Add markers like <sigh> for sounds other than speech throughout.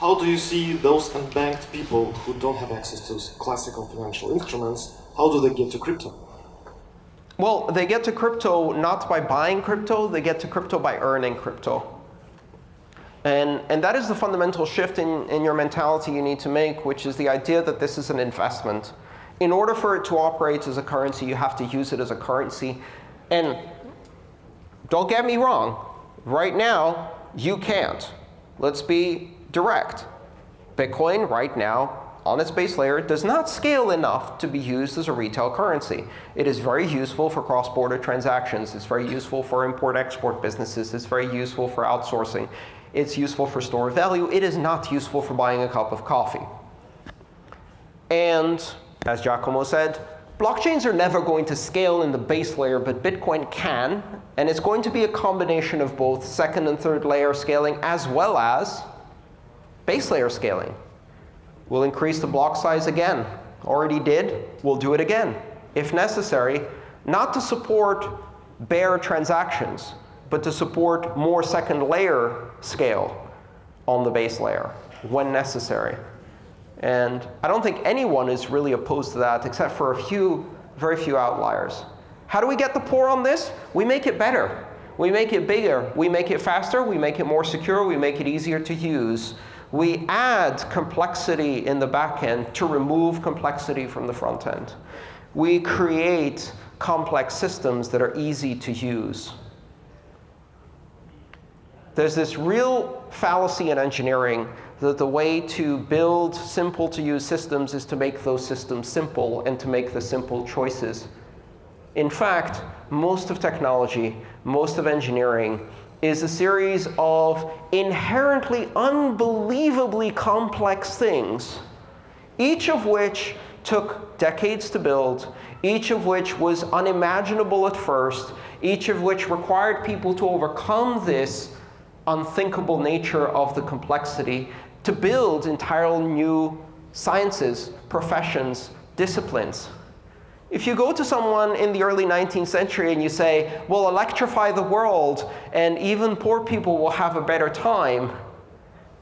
how do you see those unbanked people who don't have access to classical financial instruments, how do they get to crypto? Well, they get to crypto not by buying crypto. They get to crypto by earning crypto. And, and that is the fundamental shift in, in your mentality you need to make, which is the idea that this is an investment. In order for it to operate as a currency, you have to use it as a currency. And don't get me wrong. Right now, you can't. Let's be direct. Bitcoin right now on its base layer does not scale enough to be used as a retail currency. It is very useful for cross-border transactions. It's very useful for import-export businesses. It's very useful for outsourcing. It's useful for store value. It is not useful for buying a cup of coffee. And as Giacomo said, blockchains are never going to scale in the base layer, but Bitcoin can. And it's going to be a combination of both second and third layer scaling as well as base layer scaling. We'll increase the block size again. Already did. We'll do it again, if necessary, not to support bare transactions, but to support more second layer scale on the base layer when necessary. And I don't think anyone is really opposed to that, except for a few, very few outliers. How do we get the poor on this? We make it better. We make it bigger. We make it faster. We make it more secure. We make it easier to use. We add complexity in the back end to remove complexity from the front end. We create complex systems that are easy to use. There's this real fallacy in engineering that the way to build simple-to-use systems is to make those systems simple and to make the simple choices. In fact, most of technology, most of engineering is a series of inherently unbelievably complex things, each of which took decades to build, each of which was unimaginable at first, each of which required people to overcome this unthinkable nature of the complexity to build entirely new sciences, professions, disciplines. If you go to someone in the early 19th century and you say, well, electrify the world, and even poor people will have a better time,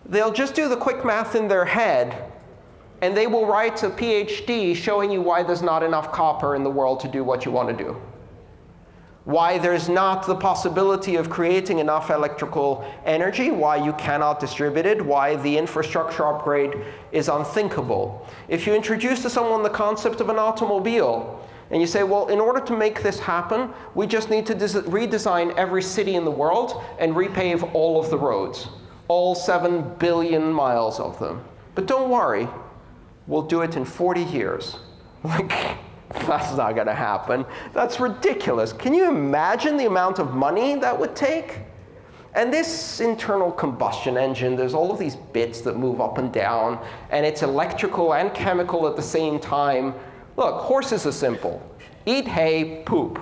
they'll just do the quick math in their head. And they will write a PhD showing you why there's not enough copper in the world to do what you want to do why there's not the possibility of creating enough electrical energy, why you cannot distribute it, why the infrastructure upgrade is unthinkable. If you introduce to someone the concept of an automobile, and you say, well, in order to make this happen, we just need to redesign every city in the world and repave all of the roads, all 7 billion miles of them. But don't worry. We'll do it in 40 years. <laughs> Like, That's not going to happen. That's ridiculous. Can you imagine the amount of money that would take? And this internal combustion engine, there's all of these bits that move up and down. And it's electrical and chemical at the same time. Look, horses are simple. Eat hay, poop.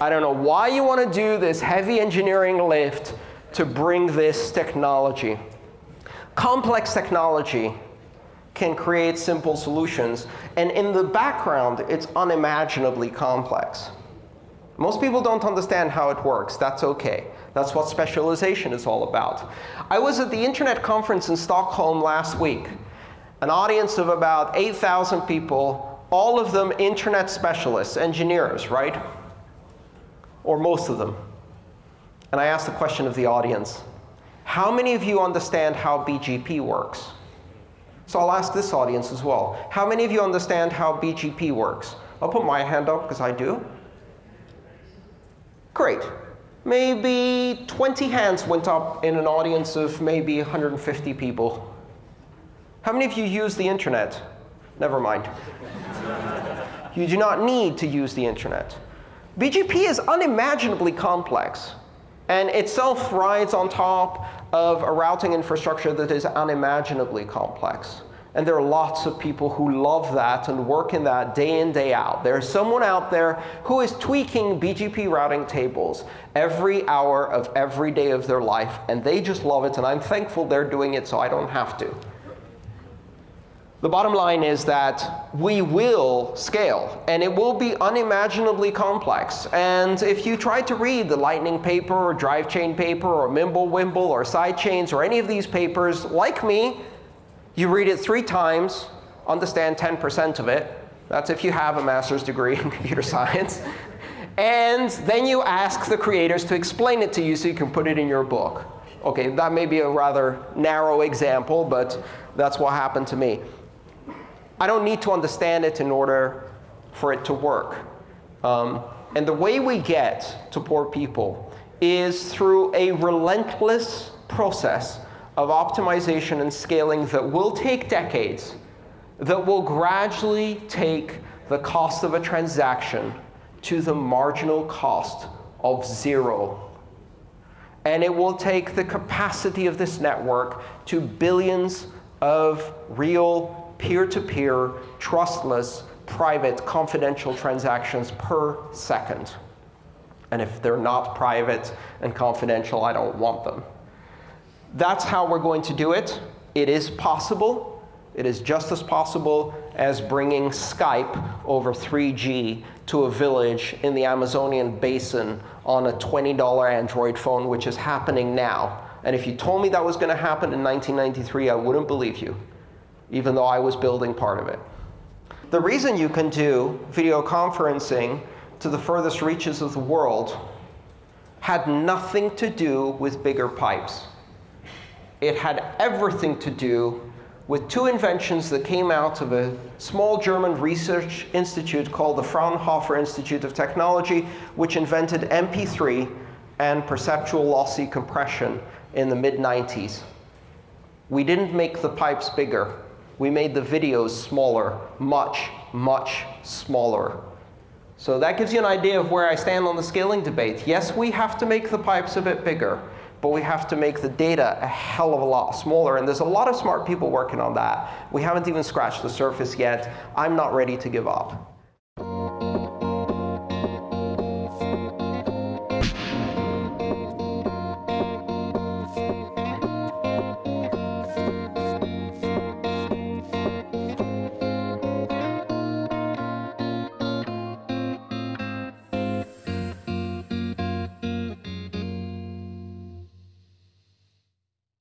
I don't know why you want to do this heavy engineering lift to bring this technology. Complex technology can create simple solutions. And in the background, it's unimaginably complex. Most people don't understand how it works. That's OK. That's what specialization is all about. I was at the Internet conference in Stockholm last week, an audience of about 8,000 people, all of them Internet specialists, engineers, right? Or most of them. And I asked the question of the audience, how many of you understand how BGP works? So I'll ask this audience as well. How many of you understand how BGP works? I'll put my hand up because I do. Great. Maybe 20 hands went up in an audience of maybe 150 people. How many of you use the internet? Never mind. you do not need to use the internet. BGP is unimaginably complex and itself rides on top of a routing infrastructure that is unimaginably complex. And there are lots of people who love that and work in that day in, day out. There's someone out there who is tweaking BGP routing tables every hour of every day of their life. And they just love it. And I'm thankful they're doing it so I don't have to. The bottom line is that we will scale, and it will be unimaginably complex. And if you try to read the Lightning paper, or Drive Chain paper, or Mimblewimble, or Sidechains, or any of these papers, like me, you read it three times, understand 10% of it. That's if you have a master's degree in <laughs> computer science. And then you ask the creators to explain it to you so you can put it in your book. OK, that may be a rather narrow example, but that's what happened to me. I don't need to understand it in order for it to work. Um, and the way we get to poor people is through a relentless process of optimization and scaling that will take decades, that will gradually take the cost of a transaction to the marginal cost of zero. And it will take the capacity of this network to billions of real peer-to-peer, -peer, trustless, private, confidential transactions per second. And if they're not private and confidential, I don't want them. That's how we're going to do it. It is possible. It is just as possible as bringing Skype over 3G to a village in the Amazonian basin on a $20 Android phone, which is happening now. And if you told me that was going to happen in 1993, I wouldn't believe you, even though I was building part of it. The reason you can do video conferencing to the furthest reaches of the world had nothing to do with bigger pipes. It had everything to do with two inventions that came out of a small German research institute called the Fraunhofer Institute of Technology, which invented MP3 and perceptual lossy compression in the mid-90s. We didn't make the pipes bigger. We made the videos smaller, much, much smaller. So that gives you an idea of where I stand on the scaling debate. Yes, we have to make the pipes a bit bigger but we have to make the data a hell of a lot smaller. And there's a lot of smart people working on that. We haven't even scratched the surface yet. I'm not ready to give up.